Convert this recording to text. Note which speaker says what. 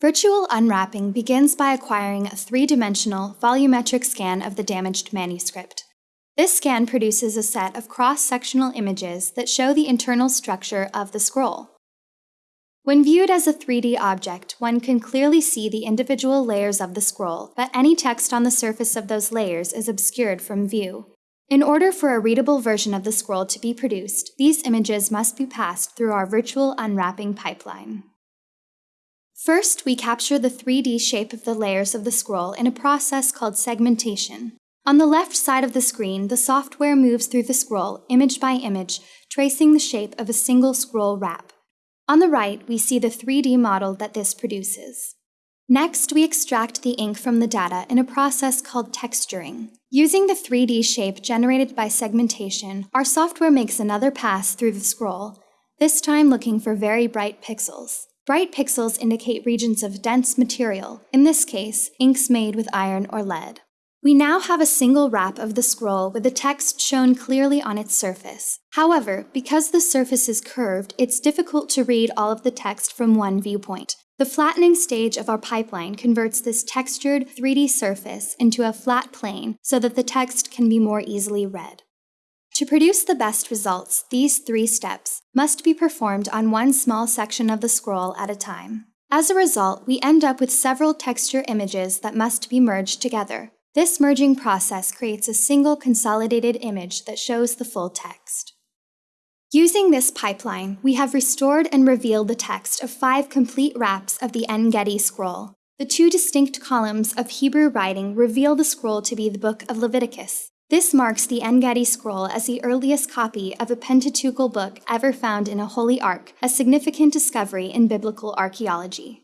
Speaker 1: Virtual unwrapping begins by acquiring a three-dimensional volumetric scan of the damaged manuscript. This scan produces a set of cross-sectional images that show the internal structure of the scroll. When viewed as a 3D object, one can clearly see the individual layers of the scroll, but any text on the surface of those layers is obscured from view. In order for a readable version of the scroll to be produced, these images must be passed through our virtual unwrapping pipeline. First, we capture the 3D shape of the layers of the scroll in a process called segmentation. On the left side of the screen, the software moves through the scroll, image by image, tracing the shape of a single scroll wrap. On the right, we see the 3D model that this produces. Next, we extract the ink from the data in a process called texturing. Using the 3D shape generated by segmentation, our software makes another pass through the scroll, this time looking for very bright pixels. Bright pixels indicate regions of dense material, in this case, inks made with iron or lead. We now have a single wrap of the scroll with the text shown clearly on its surface. However, because the surface is curved, it's difficult to read all of the text from one viewpoint. The flattening stage of our pipeline converts this textured 3D surface into a flat plane so that the text can be more easily read. To produce the best results, these three steps must be performed on one small section of the scroll at a time. As a result, we end up with several texture images that must be merged together. This merging process creates a single consolidated image that shows the full text. Using this pipeline, we have restored and revealed the text of five complete wraps of the En Gedi scroll. The two distinct columns of Hebrew writing reveal the scroll to be the book of Leviticus. This marks the En Gedi scroll as the earliest copy of a Pentateuchal book ever found in a holy ark, a significant discovery in biblical archaeology.